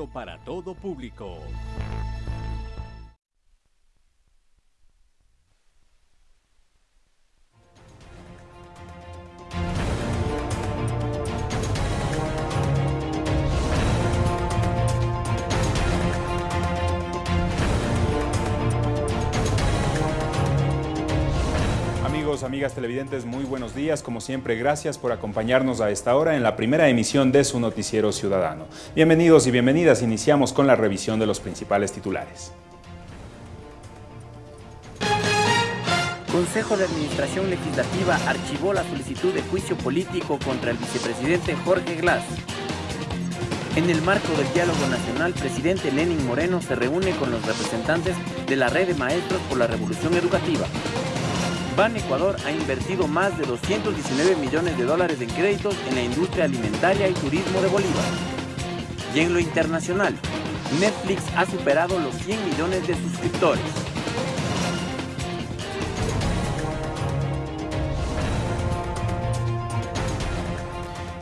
para todo público. Amigas televidentes, muy buenos días. Como siempre, gracias por acompañarnos a esta hora en la primera emisión de su noticiero ciudadano. Bienvenidos y bienvenidas. Iniciamos con la revisión de los principales titulares. Consejo de Administración Legislativa archivó la solicitud de juicio político contra el vicepresidente Jorge Glass. En el marco del diálogo nacional, presidente Lenin Moreno se reúne con los representantes de la red de maestros por la revolución educativa. Ban Ecuador ha invertido más de 219 millones de dólares en créditos en la industria alimentaria y turismo de Bolívar. Y en lo internacional, Netflix ha superado los 100 millones de suscriptores.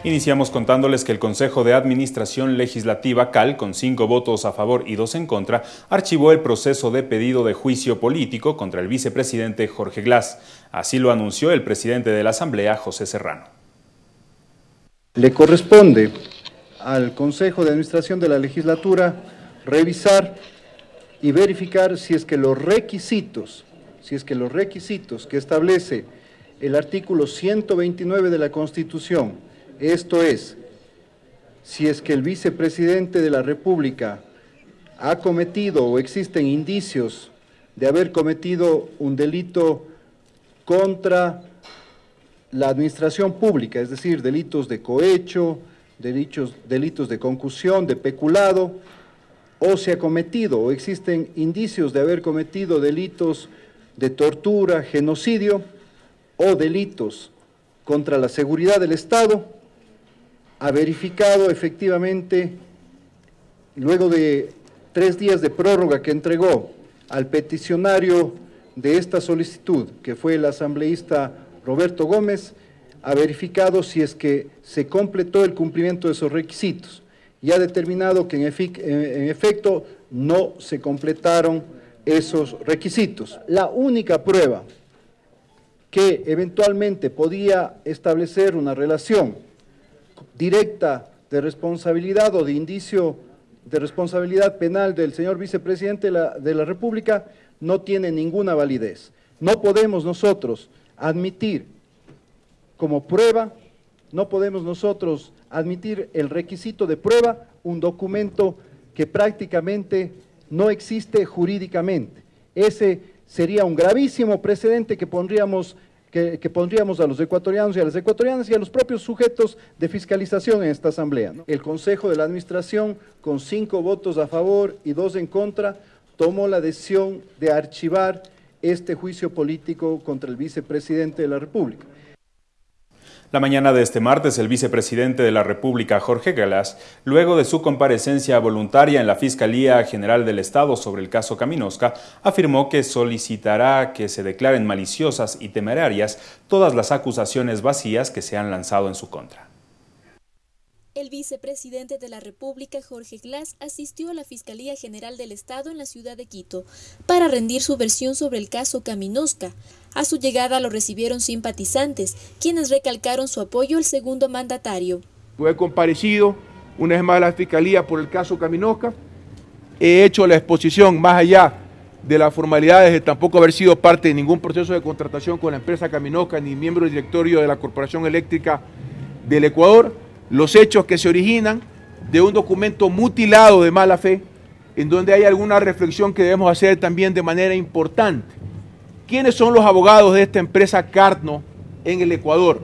Iniciamos contándoles que el Consejo de Administración Legislativa CAL, con cinco votos a favor y dos en contra, archivó el proceso de pedido de juicio político contra el vicepresidente Jorge Glass. Así lo anunció el presidente de la Asamblea, José Serrano. Le corresponde al Consejo de Administración de la Legislatura revisar y verificar si es que los requisitos, si es que los requisitos que establece el artículo 129 de la Constitución esto es, si es que el vicepresidente de la República ha cometido o existen indicios de haber cometido un delito contra la administración pública, es decir, delitos de cohecho, delitos, de concusión, de peculado, o se ha cometido o existen indicios de haber cometido delitos de tortura, genocidio o delitos contra la seguridad del Estado, ha verificado efectivamente, luego de tres días de prórroga que entregó al peticionario de esta solicitud, que fue el asambleísta Roberto Gómez, ha verificado si es que se completó el cumplimiento de esos requisitos y ha determinado que en, efecto no se completaron esos requisitos. La única prueba que eventualmente podía establecer una relación directa de responsabilidad o de indicio de responsabilidad penal del señor vicepresidente de la, República no tiene ninguna validez. No podemos nosotros admitir como prueba, no podemos nosotros admitir el requisito de prueba un documento que prácticamente no existe jurídicamente. Ese sería un gravísimo precedente que pondríamos que, pondríamos a los ecuatorianos y a las ecuatorianas y a los propios sujetos de fiscalización en esta asamblea. El Consejo de la Administración, con cinco votos a favor y dos en contra, tomó la decisión de archivar este juicio político contra el vicepresidente de la República. La mañana de este martes, el vicepresidente de la República, Jorge Galás, luego de su comparecencia voluntaria en la Fiscalía General del Estado sobre el caso Caminosca, afirmó que solicitará que se declaren maliciosas y temerarias todas las acusaciones vacías que se han lanzado en su contra. El vicepresidente de la República, Jorge Glass, asistió a la Fiscalía General del Estado en la ciudad de Quito para rendir su versión sobre el caso Caminosca. A su llegada lo recibieron simpatizantes, quienes recalcaron su apoyo al segundo mandatario. Fue comparecido una vez más a la Fiscalía por el caso Caminosca. He hecho la exposición más allá de las formalidades de tampoco haber sido parte de ningún proceso de contratación con la empresa Caminosca ni miembro del directorio de la Corporación Eléctrica del Ecuador los hechos que se originan de un documento mutilado de mala fe, en donde hay alguna reflexión que debemos hacer también de manera importante. ¿Quiénes son los abogados de esta empresa Carno en el Ecuador?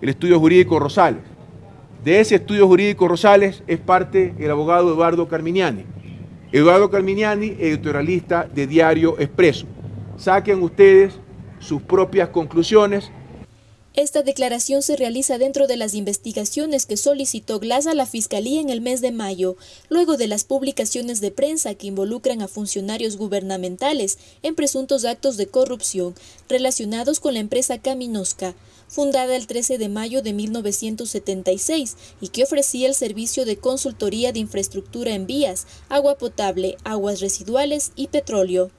El estudio jurídico Rosales. De ese estudio jurídico Rosales es parte el abogado Eduardo Carminiani. Eduardo Carminiani, editorialista de Diario Expreso. Saquen ustedes sus propias conclusiones Esta declaración se realiza dentro de las investigaciones que solicitó Glass a la Fiscalía en el mes de mayo, luego de las publicaciones de prensa que involucran a funcionarios gubernamentales en presuntos actos de corrupción relacionados con la empresa Caminosca, fundada el 13 de mayo de 1976 y que ofrecía el servicio de consultoría de infraestructura en vías, agua potable, aguas residuales y petróleo.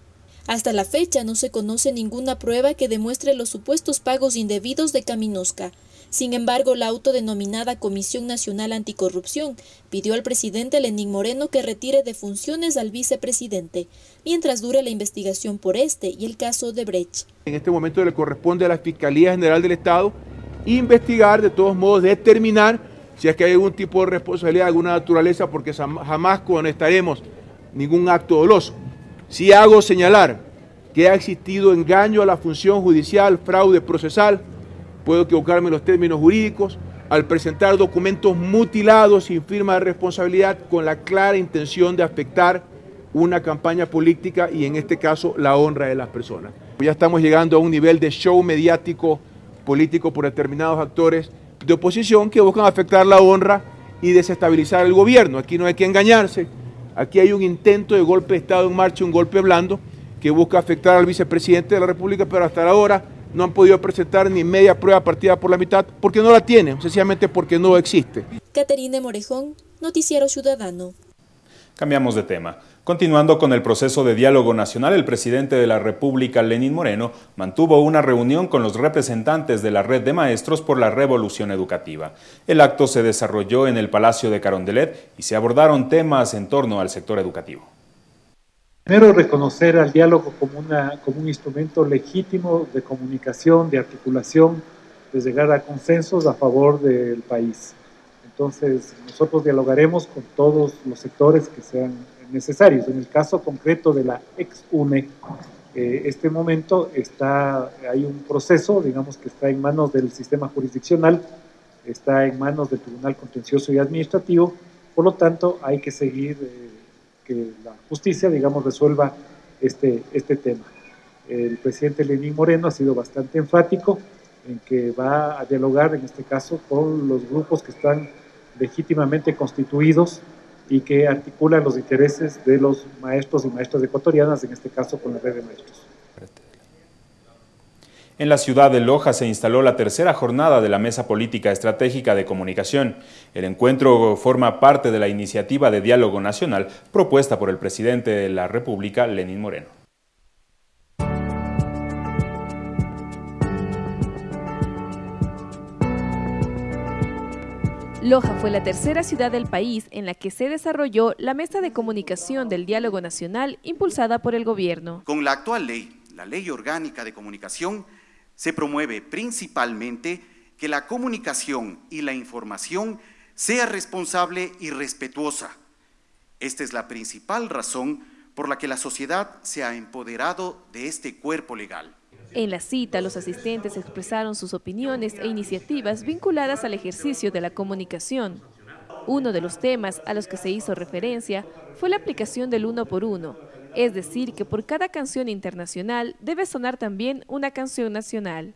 Hasta la fecha no se conoce ninguna prueba que demuestre los supuestos pagos indebidos de Caminosca. Sin embargo, la autodenominada Comisión Nacional Anticorrupción pidió al presidente Lenín Moreno que retire de funciones al vicepresidente, mientras dure la investigación por este y el caso de Brecht. En este momento le corresponde a la Fiscalía General del Estado investigar, de todos modos, determinar si es que hay algún tipo de responsabilidad de alguna naturaleza, porque jamás conectaremos ningún acto doloso. Si hago señalar que ha existido engaño a la función judicial, fraude procesal, puedo equivocarme en los términos jurídicos, al presentar documentos mutilados sin firma de responsabilidad con la clara intención de afectar una campaña política y en este caso la honra de las personas. Ya estamos llegando a un nivel de show mediático político por determinados actores de oposición que buscan afectar la honra y desestabilizar el gobierno. Aquí no hay que engañarse. Aquí hay un intento de golpe de Estado en marcha, un golpe blando, que busca afectar al vicepresidente de la República, pero hasta ahora no han podido presentar ni media prueba partida por la mitad, porque no la tienen, sencillamente porque no existe. Caterine Morejón, Noticiero Ciudadano. Cambiamos de tema. Continuando con el proceso de diálogo nacional, el presidente de la República, Lenín Moreno, mantuvo una reunión con los representantes de la red de maestros por la revolución educativa. El acto se desarrolló en el Palacio de Carondelet y se abordaron temas en torno al sector educativo. Primero, reconocer al diálogo como, una, como un instrumento legítimo de comunicación, de articulación, de llegar a consensos a favor del país. Entonces, nosotros dialogaremos con todos los sectores que sean necesarios. En el caso concreto de la ex-UNE, eh, este momento está, hay un proceso, digamos, que está en manos del sistema jurisdiccional, está en manos del Tribunal Contencioso y Administrativo, por lo tanto hay que seguir eh, que la justicia, digamos, resuelva este, este tema. El presidente Lenín Moreno ha sido bastante enfático en que va a dialogar, en este caso, con los grupos que están legítimamente constituidos y que articulan los intereses de los maestros y maestras ecuatorianas, en este caso con la red de maestros. En la ciudad de Loja se instaló la tercera jornada de la Mesa Política Estratégica de Comunicación. El encuentro forma parte de la iniciativa de diálogo nacional propuesta por el presidente de la República, Lenín Moreno. Loja fue la tercera ciudad del país en la que se desarrolló la mesa de comunicación del diálogo nacional impulsada por el gobierno. Con la actual ley, la Ley Orgánica de Comunicación, se promueve principalmente que la comunicación y la información sea responsable y respetuosa. Esta es la principal razón por la que la sociedad se ha empoderado de este cuerpo legal. En la cita, los asistentes expresaron sus opiniones e iniciativas vinculadas al ejercicio de la comunicación. Uno de los temas a los que se hizo referencia fue la aplicación del uno por uno, es decir, que por cada canción internacional debe sonar también una canción nacional.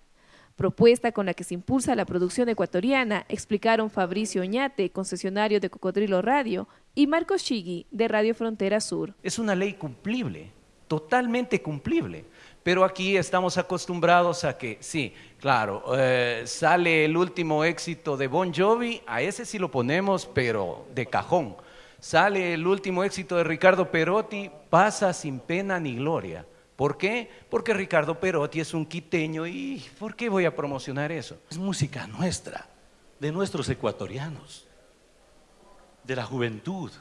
Propuesta con la que se impulsa la producción ecuatoriana, explicaron Fabricio Oñate, concesionario de Cocodrilo Radio, y Marcos Chigui, de Radio Frontera Sur. Es una ley cumplible, totalmente cumplible pero aquí estamos acostumbrados a que, sí, claro, eh, sale el último éxito de Bon Jovi, a ese sí lo ponemos, pero de cajón. Sale el último éxito de Ricardo Perotti, pasa sin pena ni gloria. ¿Por qué? Porque Ricardo Perotti es un quiteño y ¿por qué voy a promocionar eso? Es música nuestra, de nuestros ecuatorianos, de la juventud.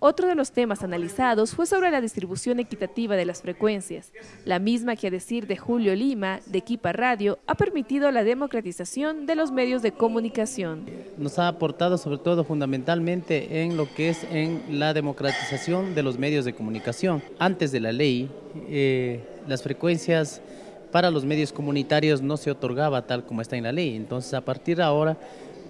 Otro de los temas analizados fue sobre la distribución equitativa de las frecuencias, la misma que a decir de Julio Lima, de Equipa Radio, ha permitido la democratización de los medios de comunicación. Nos ha aportado sobre todo fundamentalmente en lo que es en la democratización de los medios de comunicación. Antes de la ley, eh, las frecuencias para los medios comunitarios no se otorgaba tal como está en la ley, entonces a partir de ahora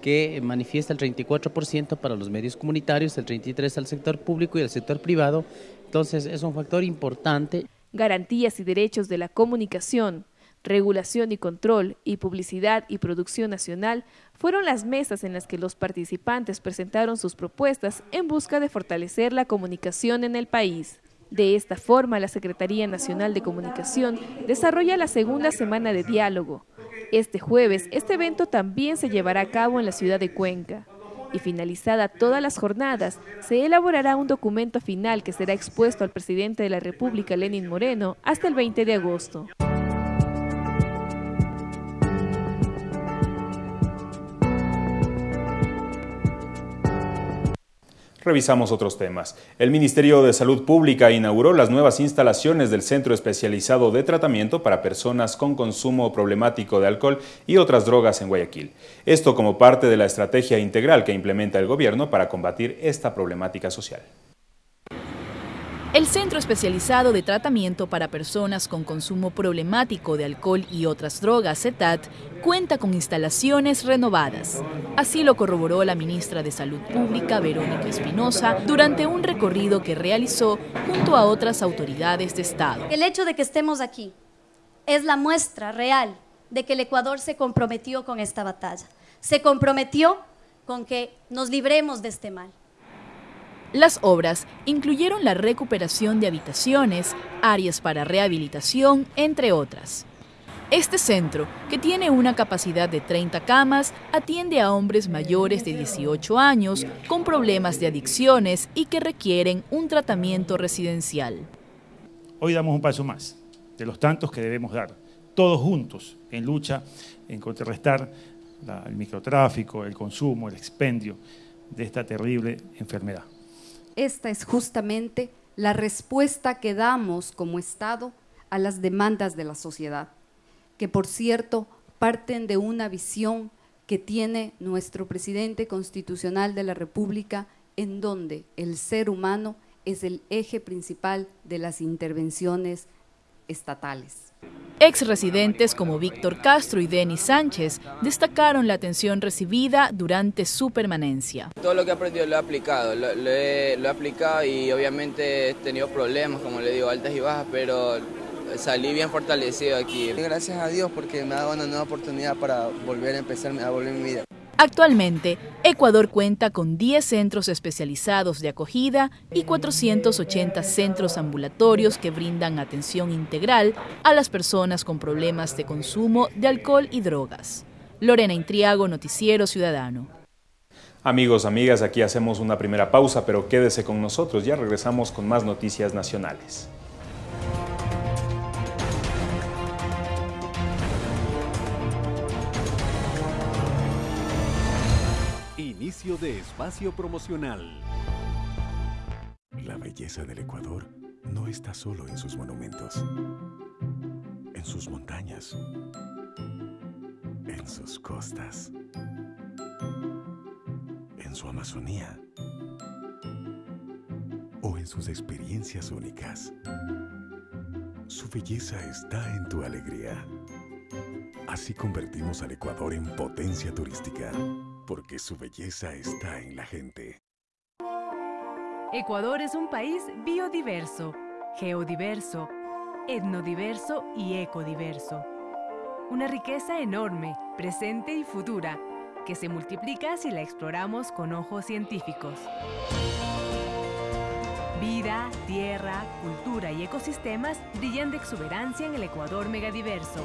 que manifiesta el 34% para los medios comunitarios, el 33% al sector público y al sector privado. Entonces es un factor importante. Garantías y derechos de la comunicación. regulación y control y publicidad y producción nacional fueron las mesas en las que los participantes presentaron sus propuestas en busca de fortalecer la comunicación en el país. De esta forma, la Secretaría Nacional de Comunicación desarrolla la segunda semana de diálogo. Este jueves, este evento también se llevará a cabo en la ciudad de Cuenca. Y finalizada todas las jornadas, se elaborará un documento final que será expuesto al presidente de la República, Lenin Moreno, hasta el 20 de agosto. Revisamos otros temas. El Ministerio de Salud Pública inauguró las nuevas instalaciones del Centro Especializado de Tratamiento para Personas con Consumo Problemático de Alcohol y otras drogas en Guayaquil. Esto como parte de la estrategia integral que implementa el gobierno para combatir esta problemática social. El Centro Especializado de Tratamiento para Personas con Consumo Problemático de Alcohol y otras drogas, CETAT, cuenta con instalaciones renovadas. Así lo corroboró la ministra de Salud Pública, Verónica Espinosa, durante un recorrido que realizó junto a otras autoridades de Estado. El hecho de que estemos aquí es la muestra real de que el Ecuador se comprometió con esta batalla. Se comprometió con que nos libremos de este mal. Las obras incluyeron la recuperación de habitaciones, áreas para rehabilitación, entre otras. Este centro, que tiene una capacidad de 30 camas, atiende a hombres mayores de 18 años con problemas de adicciones y que requieren un tratamiento residencial. Hoy damos un paso más, de los tantos que debemos dar, todos juntos, en lucha en contrarrestar el microtráfico, el consumo, el expendio de esta terrible enfermedad esta es justamente la respuesta que damos como Estado a las demandas de la sociedad, que por cierto parten de una visión que tiene nuestro presidente constitucional de la República, en donde el ser humano es el eje principal de las intervenciones estatales. Ex residentes como Víctor Castro y Denis Sánchez destacaron la atención recibida durante su permanencia. Todo lo que he aprendido lo he aplicado, lo, he, aplicado y obviamente he tenido problemas, como le digo, altas y bajas, pero salí bien fortalecido aquí. Gracias a Dios porque me ha dado una nueva oportunidad para volver a empezar a volver mi vida. Actualmente, Ecuador cuenta con 10 centros especializados de acogida y 480 centros ambulatorios que brindan atención integral a las personas con problemas de consumo de alcohol y drogas. Lorena Intriago, Noticiero Ciudadano. Amigos, amigas, aquí hacemos una primera pausa, pero quédese con nosotros, ya regresamos con más noticias nacionales. De espacio promocional. La belleza del Ecuador no está solo en sus monumentos, en sus montañas, en sus costas, en su Amazonía o en sus experiencias únicas. Su belleza está en tu alegría. Así convertimos al Ecuador en potencia turística porque su belleza está en la gente. Ecuador es un país biodiverso, geodiverso, etnodiverso y ecodiverso. Una riqueza enorme, presente y futura, que se multiplica si la exploramos con ojos científicos. Vida, tierra, cultura y ecosistemas brillan de exuberancia en el Ecuador megadiverso.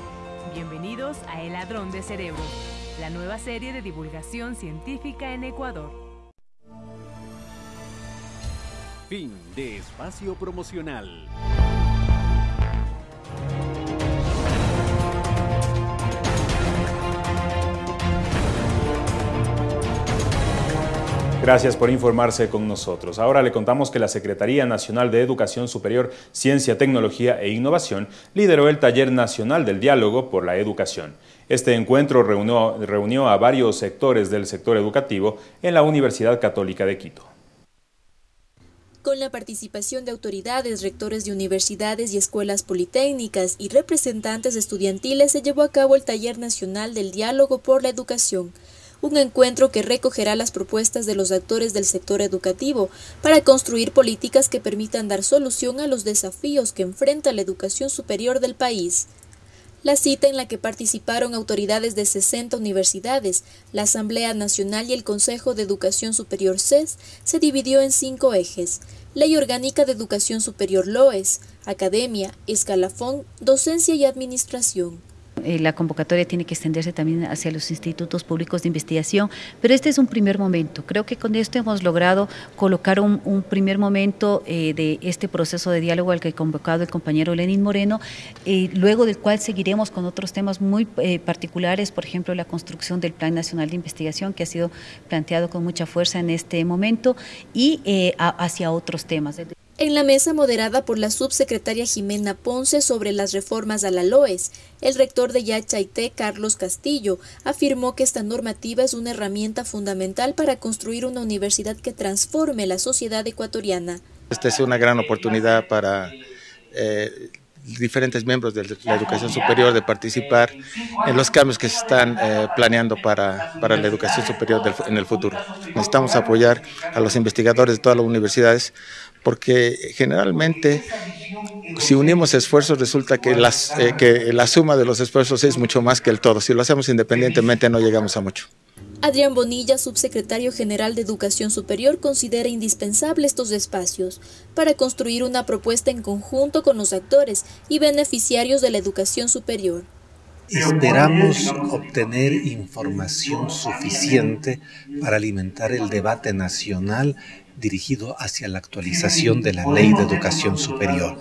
Bienvenidos a El Ladrón de Cerebros la nueva serie de divulgación científica en Ecuador. Fin de espacio promocional. Gracias por informarse con nosotros. Ahora le contamos que la Secretaría Nacional de Educación Superior, Ciencia, Tecnología e Innovación lideró el Taller Nacional del Diálogo por la Educación. Este encuentro reunió, reunió a varios sectores del sector educativo en la Universidad Católica de Quito con la participación de autoridades, rectores de universidades y escuelas politécnicas y representantes estudiantiles se llevó a cabo el Taller Nacional del Diálogo por la Educación, un encuentro que recogerá las propuestas de los actores del sector educativo para construir políticas que permitan dar solución a los desafíos que enfrenta la educación superior del país. La cita en la que participaron autoridades de 60 universidades, la Asamblea Nacional y el Consejo de Educación Superior CES se dividió en cinco ejes. Ley Orgánica de Educación Superior LOES, Academia, Escalafón, Docencia y Administración. Eh, la convocatoria tiene que extenderse también hacia los institutos públicos de investigación, pero este es un primer momento. Creo que con esto hemos logrado colocar un, primer momento eh, de este proceso de diálogo al que ha convocado el compañero Lenin Moreno, eh, luego del cual seguiremos con otros temas muy particulares, por ejemplo, la construcción del Plan Nacional de Investigación, que ha sido planteado con mucha fuerza en este momento, y hacia otros temas. En la mesa moderada por la subsecretaria Jimena Ponce sobre las reformas a la LOES, el rector de Yachaité, Carlos Castillo, afirmó que esta normativa es una herramienta fundamental para construir una universidad que transforme la sociedad ecuatoriana. Esta es una gran oportunidad para eh, diferentes miembros de la educación superior de participar en los cambios que se están eh, planeando para, para, la educación superior en el futuro. Necesitamos apoyar a los investigadores de todas las universidades porque generalmente si unimos esfuerzos resulta que, las, eh, que la suma de los esfuerzos es mucho más que el todo. Si lo hacemos independientemente no llegamos a mucho. Adrián Bonilla, subsecretario general de Educación Superior, considera indispensable estos espacios para construir una propuesta en conjunto con los actores y beneficiarios de la educación superior. Esperamos obtener información suficiente para alimentar el debate nacional dirigido hacia la actualización de la Ley de Educación Superior.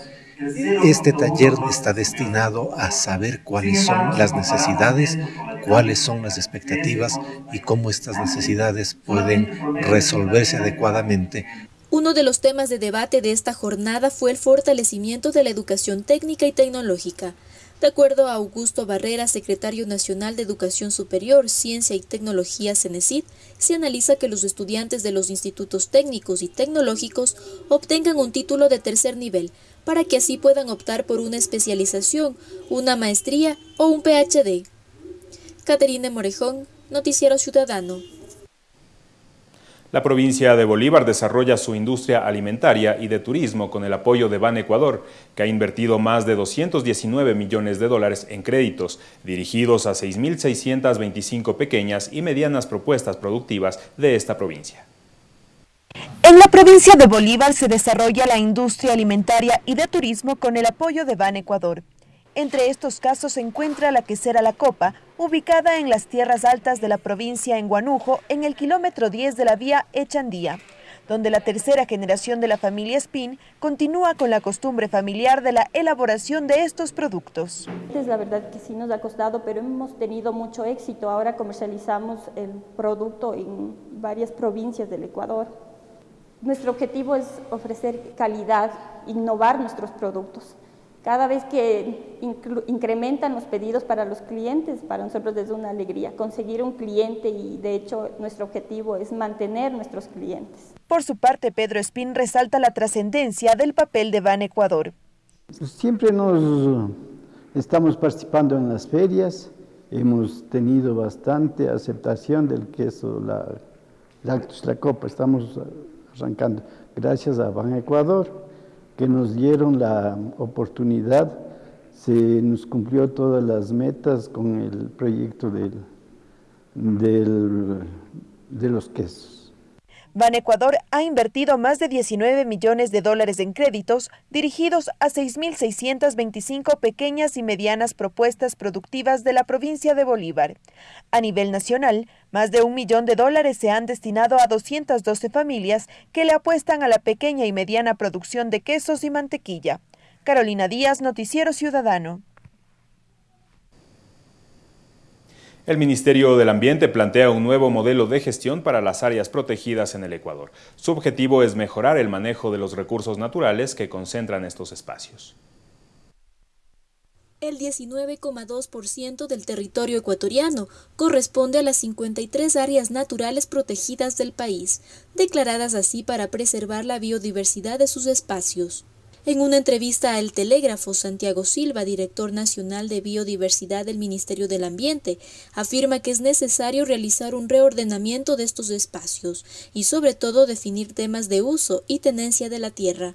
Este taller está destinado a saber cuáles son las necesidades, cuáles son las expectativas y cómo estas necesidades pueden resolverse adecuadamente. Uno de los temas de debate de esta jornada fue el fortalecimiento de la educación técnica y tecnológica. De acuerdo a Augusto Barrera, secretario nacional de Educación Superior, Ciencia y Tecnología CENESID, se analiza que los estudiantes de los institutos técnicos y tecnológicos obtengan un título de tercer nivel, para que así puedan optar por una especialización, una maestría o un PhD. Caterine Morejón, Noticiero Ciudadano. La provincia de Bolívar desarrolla su industria alimentaria y de turismo con el apoyo de Ban Ecuador, que ha invertido más de 219 millones de dólares en créditos dirigidos a 6.625 pequeñas y medianas propuestas productivas de esta provincia. En la provincia de Bolívar se desarrolla la industria alimentaria y de turismo con el apoyo de Ban Ecuador. Entre estos casos se encuentra la quesera La Copa, ubicada en las tierras altas de la provincia en Guanujo, en el kilómetro 10 de la vía Echandía, donde la tercera generación de la familia Spin continúa con la costumbre familiar de la elaboración de estos productos. Es la verdad que sí nos ha costado, pero hemos tenido mucho éxito. Ahora comercializamos el producto en varias provincias del Ecuador. Nuestro objetivo es ofrecer calidad, innovar nuestros productos. Cada vez que incrementan los pedidos para los clientes, para nosotros es una alegría conseguir un cliente y de hecho nuestro objetivo es mantener nuestros clientes. Por su parte, Pedro Espín resalta la trascendencia del papel de Ban Ecuador. Siempre nos estamos participando en las ferias, hemos tenido bastante aceptación del queso, la Lactus La Copa, estamos arrancando gracias a Ban Ecuador que nos dieron la oportunidad, se nos cumplió todas las metas con el proyecto del, de los quesos. Ban Ecuador ha invertido más de 19 millones de dólares en créditos dirigidos a 6.625 pequeñas y medianas propuestas productivas de la provincia de Bolívar. A nivel nacional, más de un millón de dólares se han destinado a 212 familias que le apuestan a la pequeña y mediana producción de quesos y mantequilla. Carolina Díaz, Noticiero Ciudadano. El Ministerio del Ambiente plantea un nuevo modelo de gestión para las áreas protegidas en el Ecuador. Su objetivo es mejorar el manejo de los recursos naturales que concentran estos espacios. El 19,2% del territorio ecuatoriano corresponde a las 53 áreas naturales protegidas del país, declaradas así para preservar la biodiversidad de sus espacios. En una entrevista al Telégrafo, Santiago Silva, director nacional de biodiversidad del Ministerio del Ambiente, afirma que es necesario realizar un reordenamiento de estos espacios y sobre todo definir temas de uso y tenencia de la tierra.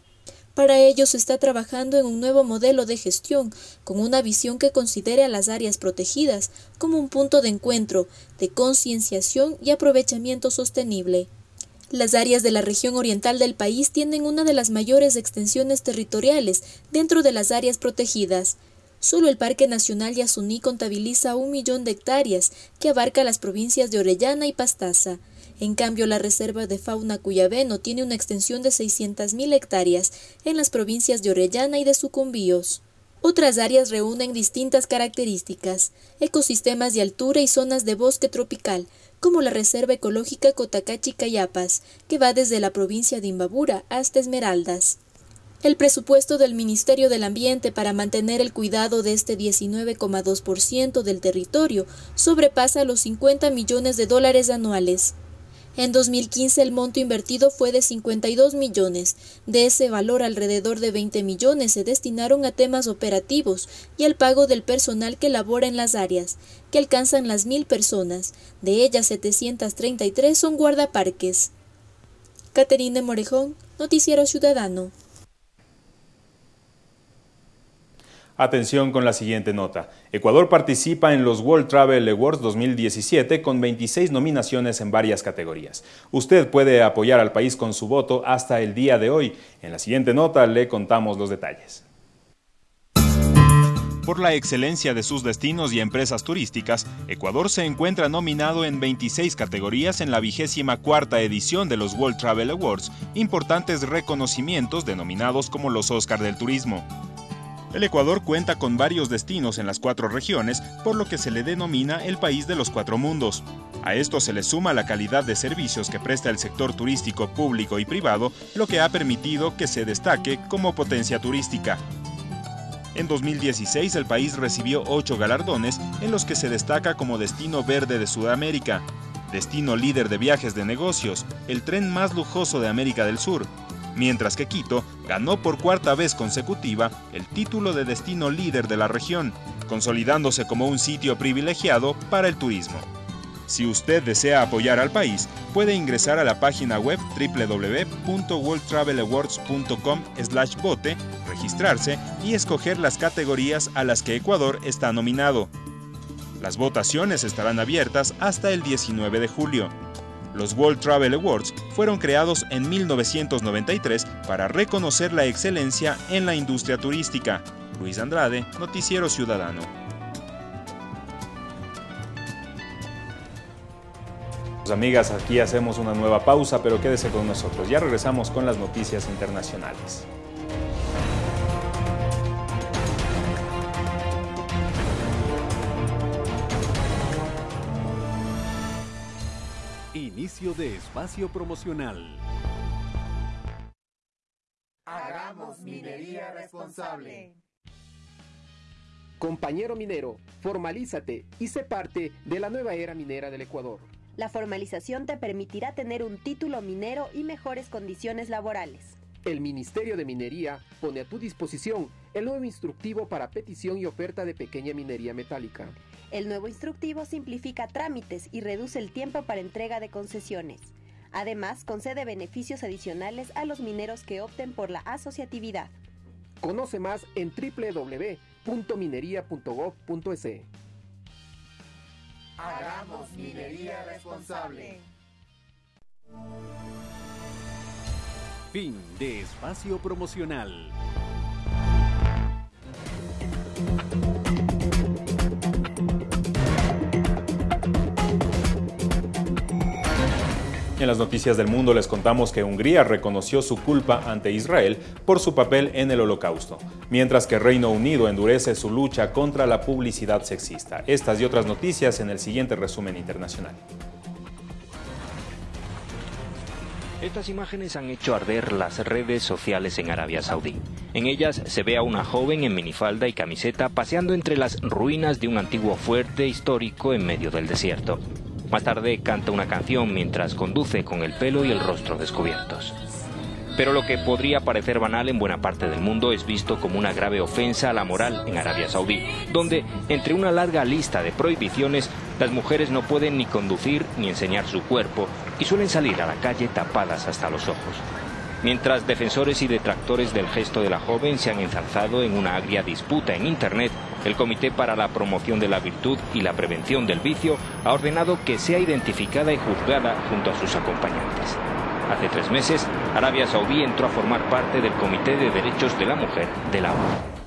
Para ello se está trabajando en un nuevo modelo de gestión, con una visión que considere a las áreas protegidas como un punto de encuentro, de concienciación y aprovechamiento sostenible. Las áreas de la región oriental del país tienen una de las mayores extensiones territoriales dentro de las áreas protegidas. Solo el Parque Nacional Yasuní contabiliza un millón de hectáreas que abarca las provincias de Orellana y Pastaza. En cambio, la Reserva de Fauna Cuyabeno tiene una extensión de 600.000 hectáreas en las provincias de Orellana y de Sucumbíos. Otras áreas reúnen distintas características, ecosistemas de altura y zonas de bosque tropical, como la Reserva Ecológica Cotacachi-Cayapas, que va desde la provincia de Imbabura hasta Esmeraldas. El presupuesto del Ministerio del Ambiente para mantener el cuidado de este 19,2% del territorio sobrepasa los 50 millones de dólares anuales. En 2015 el monto invertido fue de 52 millones. De ese valor, alrededor de 20 millones se destinaron a temas operativos y al pago del personal que labora en las áreas, que alcanzan las mil personas. De ellas, 733 son guardaparques. Caterine Morejón, Noticiero Ciudadano. Atención con la siguiente nota. Ecuador participa en los World Travel Awards 2017 con 26 nominaciones en varias categorías. Usted puede apoyar al país con su voto hasta el día de hoy. En la siguiente nota le contamos los detalles. Por la excelencia de sus destinos y empresas turísticas, Ecuador se encuentra nominado en 26 categorías en la vigésima cuarta edición de los World Travel Awards, importantes reconocimientos denominados como los Oscar del Turismo. El Ecuador cuenta con varios destinos en las cuatro regiones, por lo que se le denomina el país de los cuatro mundos. A esto se le suma la calidad de servicios que presta el sector turístico público y privado, lo que ha permitido que se destaque como potencia turística. En 2016 el país recibió ocho galardones en los que se destaca como destino verde de Sudamérica, destino líder de viajes de negocios, el tren más lujoso de América del Sur, mientras que Quito ganó por cuarta vez consecutiva el título de destino líder de la región, consolidándose como un sitio privilegiado para el turismo. Si usted desea apoyar al país, puede ingresar a la página web www.worldtravelawards.com/vote, registrarse y escoger las categorías a las que Ecuador está nominado. Las votaciones estarán abiertas hasta el 19 de julio. Los World Travel Awards fueron creados en 1993 para reconocer la excelencia en la industria turística. Luis Andrade, Noticiero Ciudadano. Pues, amigas, aquí hacemos una nueva pausa, pero quédese con nosotros. Ya regresamos con las noticias internacionales. Inicio de espacio promocional. Hagamos minería responsable. Compañero minero, formalízate y sé parte de la nueva era minera del Ecuador. La formalización te permitirá tener un título minero y mejores condiciones laborales. El Ministerio de Minería pone a tu disposición el nuevo instructivo para petición y oferta de pequeña minería metálica. El nuevo instructivo simplifica trámites y reduce el tiempo para entrega de concesiones. Además, concede beneficios adicionales a los mineros que opten por la asociatividad. Conoce más en www.minería.gov.es. Hagamos minería responsable. Fin de espacio promocional. En las noticias del mundo les contamos que Hungría reconoció su culpa ante Israel por su papel en el holocausto, mientras que Reino Unido endurece su lucha contra la publicidad sexista. Estas y otras noticias en el siguiente resumen internacional. Estas imágenes han hecho arder las redes sociales en Arabia Saudí. En ellas se ve a una joven en minifalda y camiseta paseando entre las ruinas de un antiguo fuerte histórico en medio del desierto. Más tarde canta una canción mientras conduce con el pelo y el rostro descubiertos. Pero lo que podría parecer banal en buena parte del mundo es visto como una grave ofensa a la moral en Arabia Saudí, donde, entre una larga lista de prohibiciones, las mujeres no pueden ni conducir ni enseñar su cuerpo y suelen salir a la calle tapadas hasta los ojos. Mientras defensores y detractores del gesto de la joven se han enzarzado en una agria disputa en Internet, el Comité para la Promoción de la Virtud y la Prevención del Vicio ha ordenado que sea identificada y juzgada junto a sus acompañantes. Hace tres meses, Arabia Saudí entró a formar parte del Comité de Derechos de la Mujer de la ONU.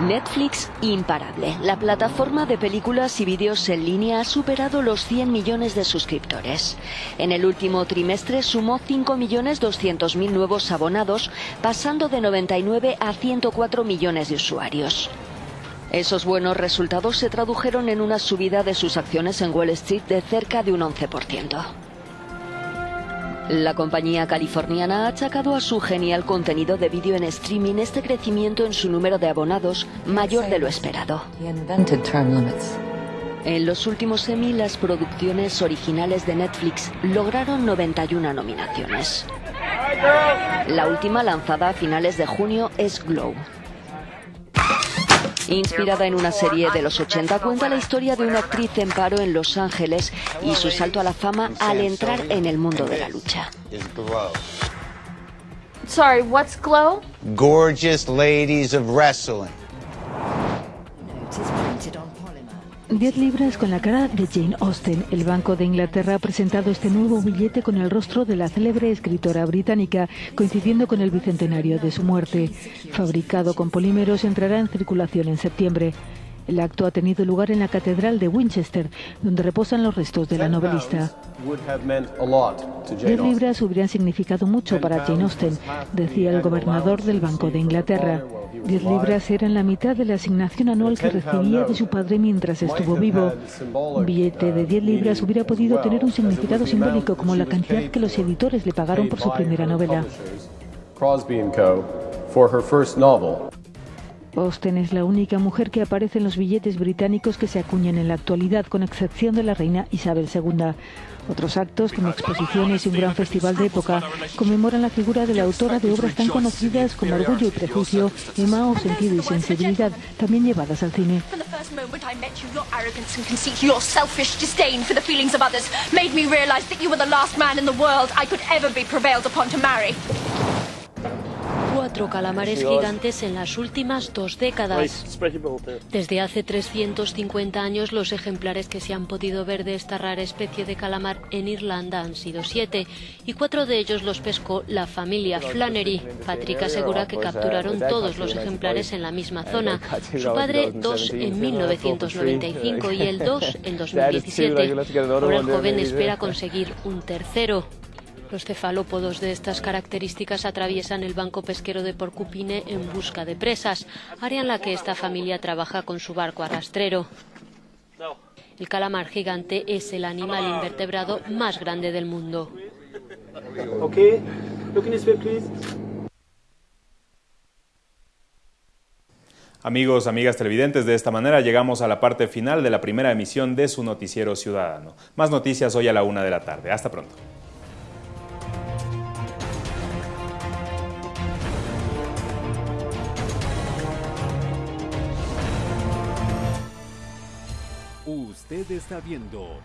Netflix imparable. La plataforma de películas y vídeos en línea ha superado los 100 millones de suscriptores. En el último trimestre sumó 5.200.000 nuevos abonados, pasando de 99 a 104 millones de usuarios. Esos buenos resultados se tradujeron en una subida de sus acciones en Wall Street de cerca de un 11%. La compañía californiana ha achacado a su genial contenido de vídeo en streaming este crecimiento en su número de abonados mayor de lo esperado. En los últimos Emmy, las producciones originales de Netflix lograron 91 nominaciones. La última lanzada a finales de junio es Glow. Inspirada en una serie de los 80, cuenta la historia de una actriz en paro en Los Ángeles y su salto a la fama al entrar en el mundo de la lucha. Sorry, what's Glow? Gorgeous ladies of wrestling. 10 libras con la cara de Jane Austen. El Banco de Inglaterra ha presentado este nuevo billete con el rostro de la célebre escritora británica, coincidiendo con el bicentenario de su muerte. Fabricado con polímeros, entrará en circulación en septiembre. El acto ha tenido lugar en la Catedral de Winchester, donde reposan los restos de la novelista. Diez libras hubieran significado mucho para Jane Austen, decía el gobernador del Banco de Inglaterra. Diez libras eran la mitad de la asignación anual que recibía de su padre mientras estuvo vivo. Un billete de 10 libras hubiera podido tener un significado simbólico como la cantidad que los editores le pagaron por su primera novela. Austen es la única mujer que aparece en los billetes británicos que se acuñan en la actualidad, con excepción de la reina Isabel II. Otros actos, como exposiciones y un gran festival de época, conmemoran la figura de la autora de obras tan conocidas como Orgullo y Prejuicio, Emma o Sentido y Sensibilidad, también llevadas al cine. Cuatro calamares gigantes en las últimas dos décadas. Desde hace 350 años los ejemplares que se han podido ver de esta rara especie de calamar en Irlanda han sido siete y cuatro de ellos los pescó la familia Flannery. Patrick asegura que capturaron todos los ejemplares en la misma zona. Su padre dos en 1995 y el dos en 2017. Ahora el joven espera conseguir un tercero. Los cefalópodos de estas características atraviesan el banco pesquero de Porcupine en busca de presas, área en la que esta familia trabaja con su barco arrastrero. El calamar gigante es el animal invertebrado más grande del mundo. Amigos, amigas televidentes, de esta manera llegamos a la parte final de la primera emisión de su noticiero ciudadano. Más noticias hoy a la una de la tarde. Hasta pronto. Usted está viendo